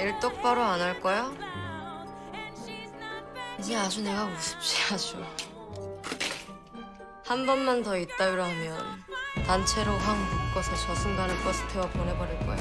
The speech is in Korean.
일 똑바로 안 할 거야? 이제 아주 내가 우습지 아주. 한 번만 더 이따위로 하면 단체로 황 묶어서 저 순간을 버스 태워 보내버릴 거야.